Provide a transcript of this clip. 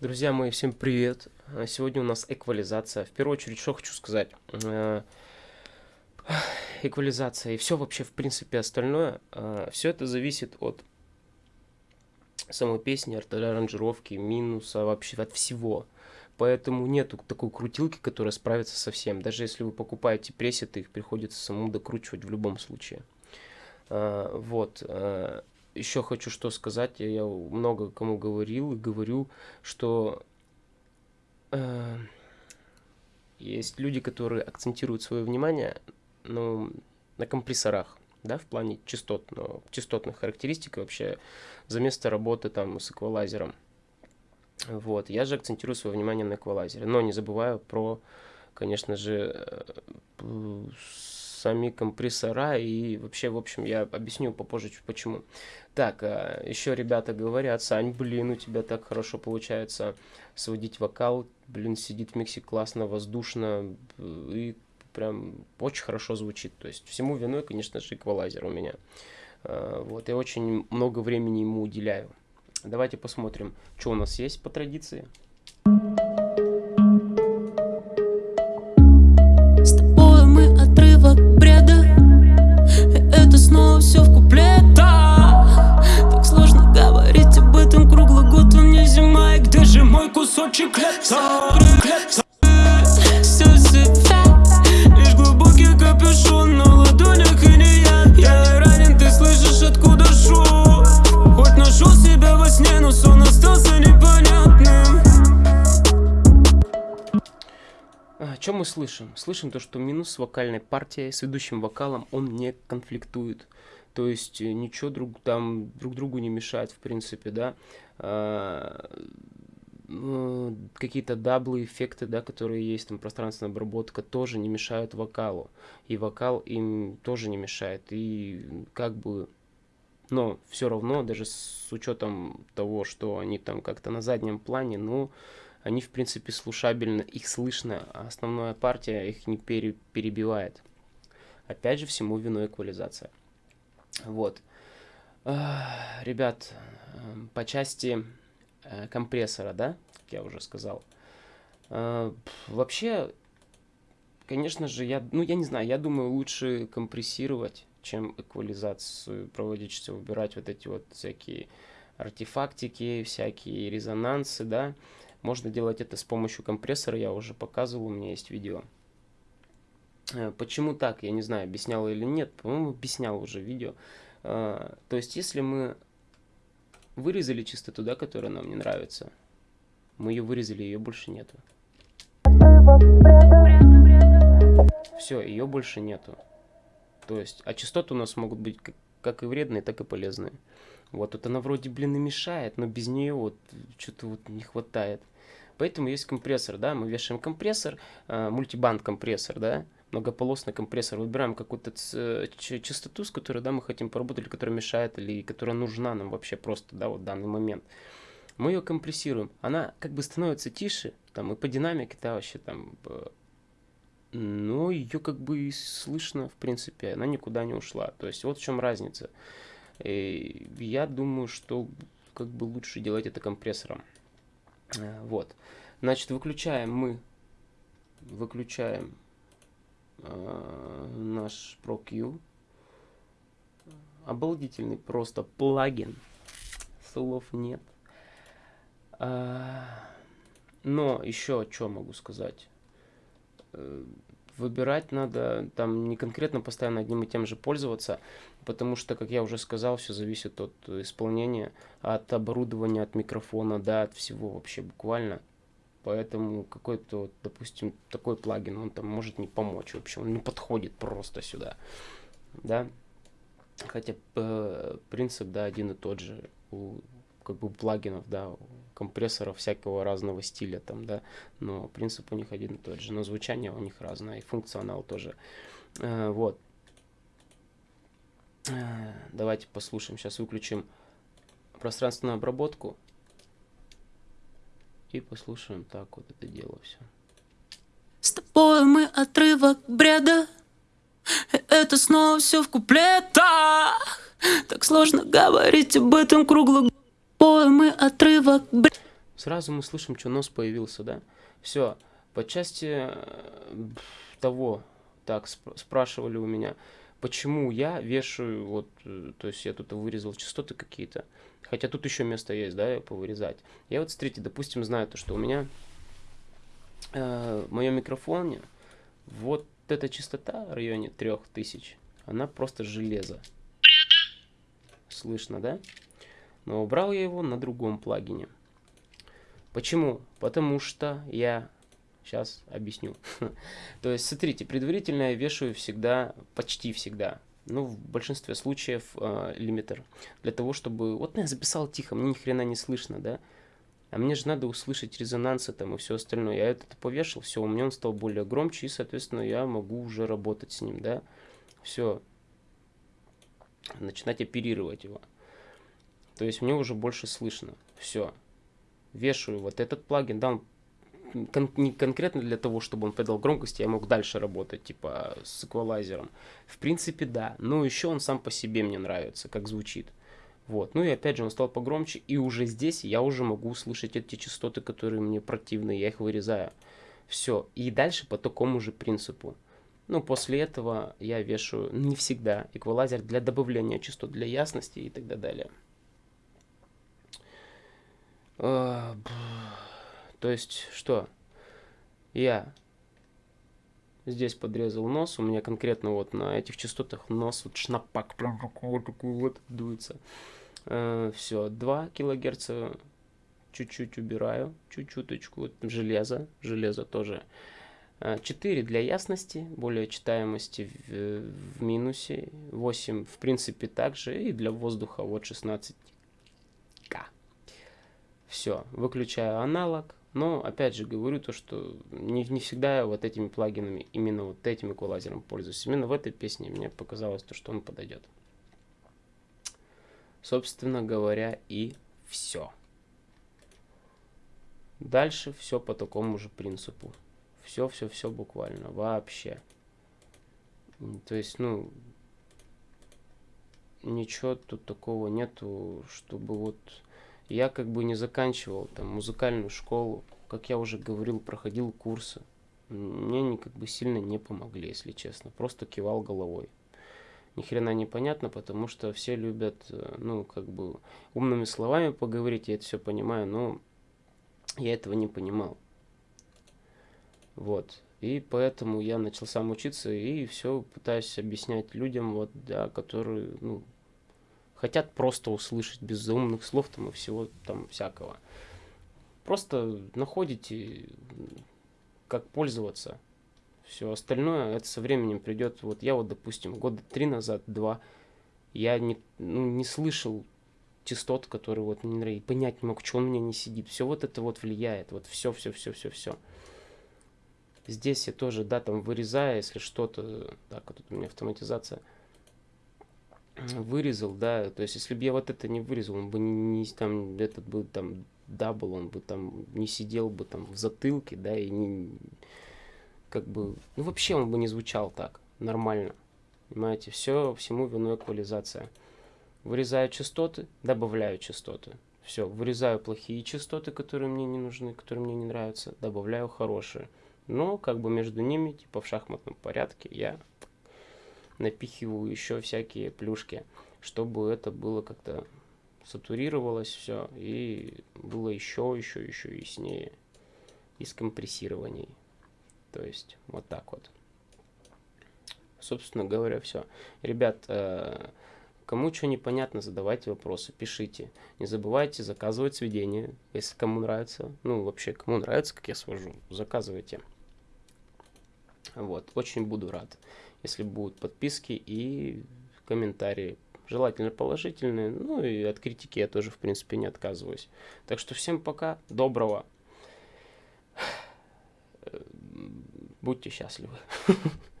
Друзья мои, всем привет! А, Сегодня у нас эквализация. В первую очередь, что хочу сказать. Э, Эквализация и все вообще, в принципе, остальное. Все это зависит от самой песни, от аранжировки, минуса, вообще от всего. Поэтому нету такой крутилки, которая справится со всем. Даже если вы покупаете пресеты, их приходится самому докручивать в любом случае. А, Вот. Еще хочу что сказать. Я много кому говорил и говорю, что э, есть люди, которые акцентируют свое внимание ну, на компрессорах, да, в плане частот, но частотных характеристик вообще за место работы там с эквалайзером. Вот, я же акцентирую свое внимание на эквалайзере, но не забываю про, конечно же, э, сами компрессора и вообще, в общем, я объясню попозже почему. Так, еще ребята говорят, Сань, блин, у тебя так хорошо получается сводить вокал, блин, сидит в миксе классно, воздушно и прям очень хорошо звучит. То есть всему виной, конечно же, эквалайзер у меня. Э, Вот, я очень много времени ему уделяю. Давайте посмотрим, что у нас есть по традиции. Кусочек лета? Всё себя, лишь глубокий капюшон на ладонях и не я Я ранен, ты слышишь, откуда шум Хоть нашел себя во сне, но сон остался непонятным Что мы слышим? Слышим то, что минус с вокальной партией, с ведущим вокалом, он не конфликтует. То есть э, ничего друг, там друг другу не мешает, в принципе, да. Ну, Какие-то даблы, эффекты, да, которые есть, там пространственная обработка, тоже не мешают вокалу. И вокал им тоже не мешает. И как бы но все равно, даже с учетом того, что они там как-то на заднем плане, ну, они, в принципе, слушабельно, их слышно, а основная партия их не пере- перебивает. Опять же, всему виной эквализация. Вот. Ребят, эм, по части э, компрессора, да, как я уже сказал. Пф, Вообще, конечно же, я, ну, я не знаю, я думаю, лучше компрессировать, чем эквализацию проводить, что выбирать вот эти вот всякие артефактики, всякие резонансы, да. Можно делать это с помощью компрессора, я уже показывал, у меня есть видео. Э, Почему так, я не знаю, объяснял или нет, по-моему, объяснял уже видео. То есть, если мы вырезали частоту, да, которая нам не нравится, мы ее вырезали, ее больше нету. Все, ее больше нету. То есть, а частоты у нас могут быть как, как и вредные, так и полезные. Вот, вот она вроде, блин, и мешает, но без нее вот что-то вот не хватает. Поэтому есть компрессор, да, мы вешаем компрессор, э, мультибанд компрессор, да, многополосный компрессор, выбираем какую-то ч- частоту, с которой, да, мы хотим поработать, или которая мешает, или которая нужна нам вообще просто, да, вот в данный момент. Мы ее компрессируем, она как бы становится тише, там, и по динамике, да, вообще там, э, но ее как бы и слышно, в принципе, она никуда не ушла. То есть вот в чем разница. И я думаю, что как бы лучше делать это компрессором. Э, Вот. Значит, выключаем мы, выключаем э, наш ProQ. Обалдительный просто плагин. Слов нет. А, Но еще что могу сказать. Э, Выбирать надо, там не конкретно постоянно одним и тем же пользоваться, потому что, как я уже сказал, все зависит от э, исполнения, от оборудования, от микрофона, да, от всего вообще буквально. Поэтому какой-то, допустим, такой плагин, он там может не помочь вообще, он не подходит просто сюда, да. Хотя э, принцип, да, один и тот же у как бы плагинов, да, у компрессоров всякого разного стиля там, да, но принцип у них один и тот же, но звучание у них разное, и функционал тоже. Э, вот. Э, Давайте послушаем, сейчас выключим пространственную обработку и послушаем так вот это дело все. С тобой мы отрывок бреда это снова все в куплетах Так сложно говорить об этом круглый мы отрывок бреда Сразу мы слышим, что нос появился, да? Все. По части э, того, так, сп спрашивали у меня, почему я вешаю, вот, э, то есть я тут вырезал частоты какие-то, хотя тут еще место есть, да, повырезать. Я вот, смотрите, допустим, знаю то, что у меня э, в моем микрофоне вот эта частота в районе 3000, она просто железо. Слышно, да? Но убрал я его на другом плагине. Почему? Потому что я... Сейчас объясню. То есть, смотрите, предварительно я вешаю всегда, почти всегда, ну, в большинстве случаев э, лимитер. Для того, чтобы... Вот я записал тихо, мне ни хрена не слышно, да? А мне же надо услышать резонансы там и все остальное. Я это повешал, все, у меня он стал более громче, и, соответственно, я могу уже работать с ним, да? Все. Начинать оперировать его. То есть мне уже больше слышно. Все. Вешаю вот этот плагин, да, он кон не конкретно для того, чтобы он придал громкости, я мог дальше работать, типа, с эквалайзером. В принципе, да. Но еще он сам по себе мне нравится, как звучит. Вот. Ну и опять же он стал погромче, и уже здесь я уже могу услышать эти частоты, которые мне противны, я их вырезаю. Все. И дальше по такому же принципу. Ну, после этого я вешаю не всегда эквалайзер для добавления частот, для ясности и так далее. То есть, что? Я здесь подрезал нос, у меня конкретно вот на этих частотах нос, вот шнапак, прям вот такой вот дуется. Э, все, 2 килогерца чуть-чуть убираю, чуть-чуточку, вот железо, железо тоже. 4 для ясности, более читаемости в, в минусе, 8 в принципе также, и для воздуха вот 16 к. Все, выключаю аналог, но, опять же, говорю то, что не, не всегда я вот этими плагинами, именно вот этим эквалайзером пользуюсь. Именно в этой песне мне показалось то, что он подойдет. Собственно говоря, и все. Дальше все по такому же принципу. Все-все-все буквально, вообще. То есть, ну, ничего тут такого нету, чтобы вот я как бы не заканчивал там музыкальную школу, как я уже говорил, проходил курсы. Мне они как бы сильно не помогли, если честно. Просто кивал головой. Ни хрена не понятно, потому что все любят, э, ну, как бы умными словами поговорить, я это все понимаю, но я этого не понимал. Вот. И поэтому я начал сам учиться и все пытаюсь объяснять людям, вот, да, которые, ну, хотят просто услышать без заумных слов там и всего там всякого. Просто находите, как пользоваться. Все остальное, это со временем придет. Вот я вот, допустим, года три назад, два, я не, ну, не слышал частот, которые вот мне нравятся, понять не мог, что он у меня не сидит. Все вот это вот влияет, вот все, все, все, все, все. Здесь я тоже, да, там вырезаю, если что-то, так, вот у меня автоматизация – вырезал, да, то есть если бы я вот это не вырезал, он бы не там, этот бы там double, он бы там не сидел бы там в затылке, да, и не, как бы, ну вообще он бы не звучал так, нормально, понимаете, все, всему виной эквализация. Вырезаю частоты, добавляю частоты. Все, вырезаю плохие частоты, которые мне не нужны, которые мне не нравятся, добавляю хорошие. Но как бы между ними, типа в шахматном порядке, я напихиваю еще всякие плюшки, чтобы это было как-то сатурировалось все и было еще, еще, еще яснее и скомпрессированней. То есть вот так вот. Собственно говоря, все. Ребят, э, кому что непонятно, задавайте вопросы, пишите. Не забывайте заказывать сведения, если кому нравится. Ну, вообще, кому нравится, как я свожу, заказывайте. Вот, очень буду рад если будут подписки и комментарии. Желательно положительные, ну и от критики я тоже, в принципе, не отказываюсь. Так что всем пока, доброго. Будьте счастливы.